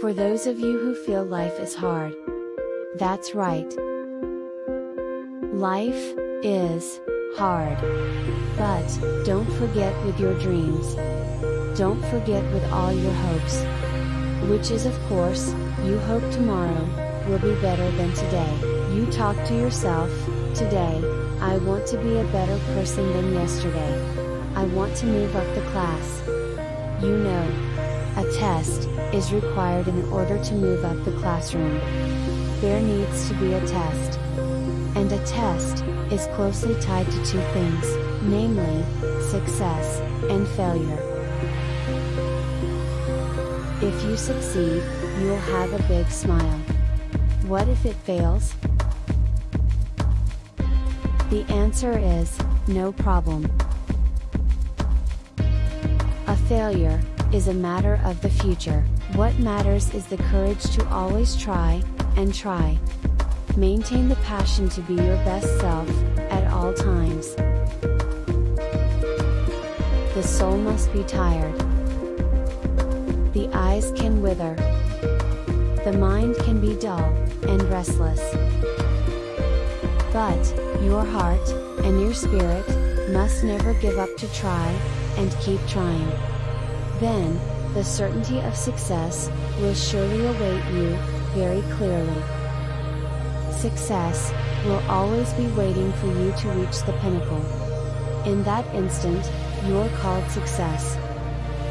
For those of you who feel life is hard. That's right. Life is hard. But don't forget with your dreams. Don't forget with all your hopes. Which is of course, you hope tomorrow will be better than today. You talk to yourself, today, I want to be a better person than yesterday. I want to move up the class. You know, a test is required in order to move up the classroom. There needs to be a test. And a test is closely tied to two things, namely, success and failure. If you succeed, you'll have a big smile. What if it fails? The answer is, no problem. A failure, is a matter of the future, what matters is the courage to always try, and try. Maintain the passion to be your best self, at all times. The soul must be tired. The eyes can wither. The mind can be dull, and restless. But, your heart, and your spirit, must never give up to try, and keep trying. Then, the certainty of success, will surely await you, very clearly. Success, will always be waiting for you to reach the pinnacle. In that instant, you're called success.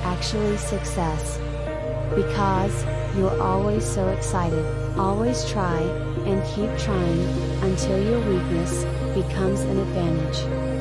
Actually success. Because, you're always so excited, always try, and keep trying, until your weakness, becomes an advantage.